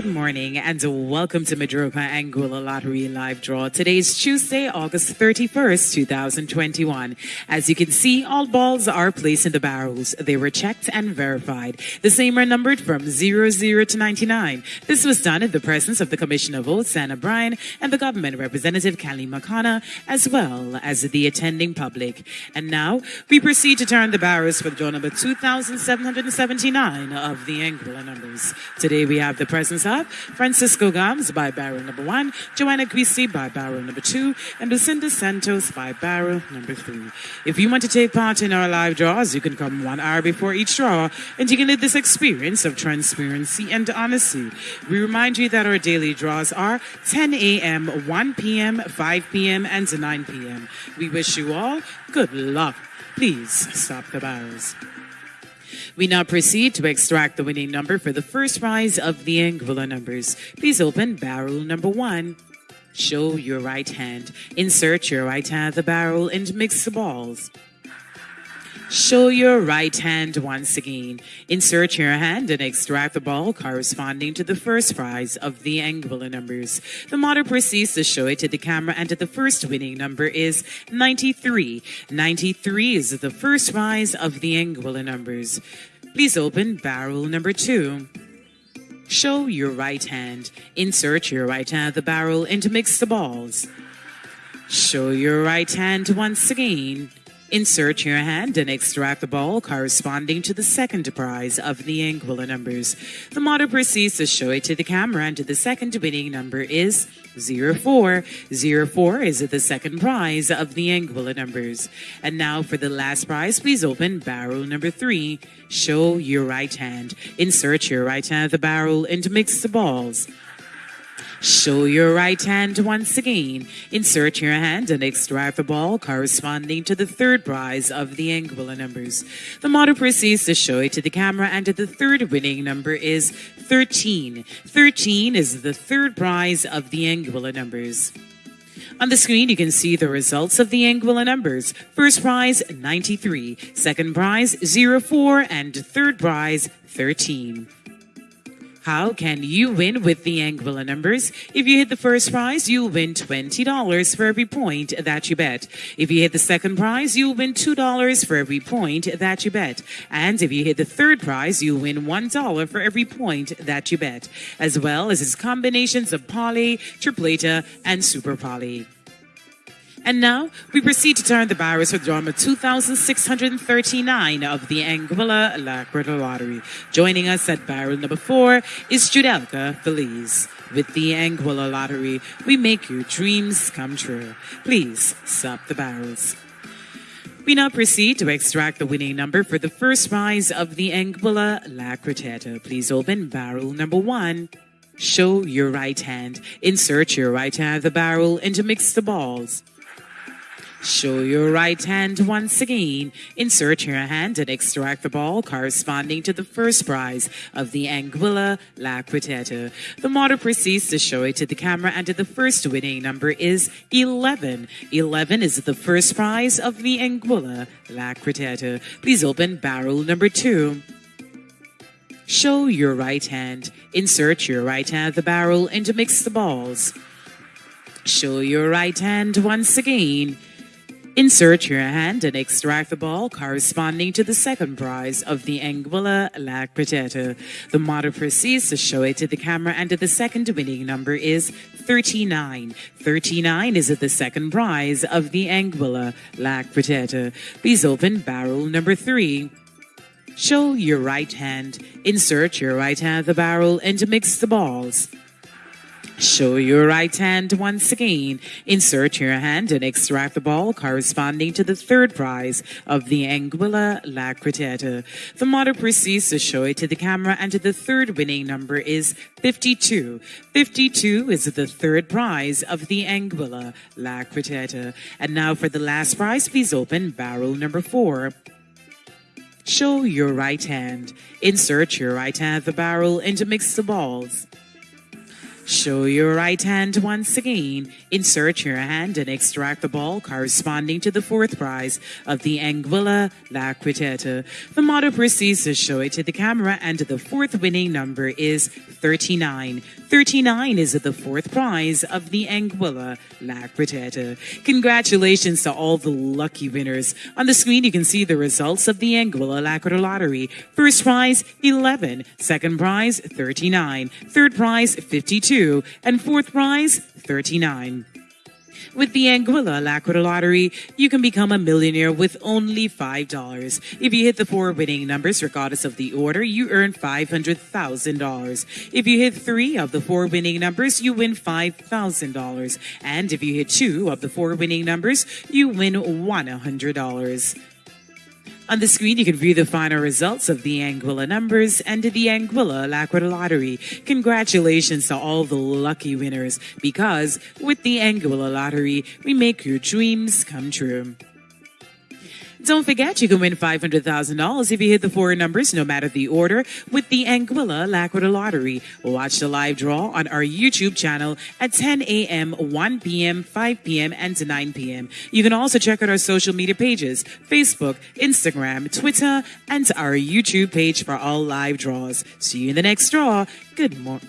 good morning, and welcome to Madroka Anguilla Lottery Live Draw. Today is Tuesday, August 31st, 2021. As you can see, all balls are placed in the barrels. They were checked and verified. The same are numbered from 00 to 99. This was done in the presence of the Commissioner of Votes, Anna Bryan, and the government representative, Kelly Makana, as well as the attending public. And now, we proceed to turn the barrels for draw number 2779 of the Anguilla numbers. Today we have the presence Francisco Gams by barrel number one, Joanna Christie by barrel number two, and Lucinda Santos by barrel number three. If you want to take part in our live draws, you can come one hour before each draw and you can live this experience of transparency and honesty. We remind you that our daily draws are 10 a.m., 1 p.m., 5 p.m., and 9 p.m. We wish you all good luck. Please stop the barrels. We now proceed to extract the winning number for the first prize of the Anguilla numbers. Please open barrel number one. Show your right hand. Insert your right hand the barrel and mix the balls. Show your right hand once again. Insert your hand and extract the ball corresponding to the first prize of the Anguilla numbers. The model proceeds to show it to the camera and the first winning number is 93. 93 is the first prize of the Anguilla numbers. Please open barrel number two. Show your right hand. Insert your right hand of the barrel and mix the balls. Show your right hand once again. Insert your hand and extract the ball corresponding to the second prize of the Anguilla numbers. The model proceeds to show it to the camera and the second winning number is 04. 04 is the second prize of the Anguilla numbers. And now for the last prize, please open barrel number three. Show your right hand. Insert your right hand at the barrel and mix the balls. Show your right hand once again. Insert your hand and extract the ball corresponding to the third prize of the Anguilla numbers. The model proceeds to show it to the camera and the third winning number is 13. 13 is the third prize of the Anguilla numbers. On the screen, you can see the results of the Anguilla numbers. First prize, 93. Second prize, 04. And third prize, 13. How can you win with the Anguilla numbers? If you hit the first prize, you'll win $20 for every point that you bet. If you hit the second prize, you'll win $2 for every point that you bet. And if you hit the third prize, you'll win $1 for every point that you bet, as well as its combinations of poly, tripleta, and super poly. And now we proceed to turn the barrels for drama 2639 of the Anguilla Alacrita Lottery. Joining us at barrel number four is Judelka Feliz. With the Anguilla Lottery, we make your dreams come true. Please stop the barrels. We now proceed to extract the winning number for the first prize of the Anguilla Lacriteta. Please open barrel number one. Show your right hand. Insert your right hand of the barrel and mix the balls. Show your right hand once again. Insert your hand and extract the ball corresponding to the first prize of the Anguilla La Quintetta. The model proceeds to show it to the camera and the first winning number is 11. 11 is the first prize of the Anguilla La Quintetta. Please open barrel number two. Show your right hand. Insert your right hand the barrel and mix the balls. Show your right hand once again. Insert your hand and extract the ball corresponding to the second prize of the Anguilla La Quintetta. The model proceeds to show it to the camera and the second winning number is 39. 39 is at the second prize of the Anguilla La Quintetta. Please open barrel number three. Show your right hand. Insert your right hand the barrel and mix the balls. Show your right hand once again. Insert your hand and extract the ball corresponding to the third prize of the Anguilla La Quintetta. The model proceeds to show it to the camera and the third winning number is 52. 52 is the third prize of the Anguilla La Quintetta. And now for the last prize, please open barrel number four. Show your right hand. Insert your right hand the barrel and mix the balls. Show your right hand once again. Insert your hand and extract the ball corresponding to the fourth prize of the Anguilla La. The model proceeds to show it to the camera and the fourth winning number is 39. 39 is the fourth prize of the Anguilla La. Congratulations to all the lucky winners. On the screen, you can see the results of the Anguilla La lottery. First prize, 11. Second prize, 39. Third prize, 52. And fourth prize, 39. With the Anguilla Alacrita Lottery, you can become a millionaire with only $5. If you hit the four winning numbers, regardless of the order, you earn $500,000. If you hit three of the four winning numbers, you win $5,000. And if you hit two of the four winning numbers, you win $100. On the screen, you can view the final results of the Anguilla numbers and the Anguilla Alacrita Lottery. Congratulations to all the lucky winners because with the Anguilla Lottery, we make your dreams come true. Don't forget, you can win $500,000 if you hit the four numbers, no matter the order, with the Anguilla Alacrita Lottery. Watch the live draw on our YouTube channel at 10 a.m., 1 p.m., 5 p.m., and 9 p.m. You can also check out our social media pages, Facebook, Instagram, Twitter, and our YouTube page for all live draws. See you in the next draw. Good morning.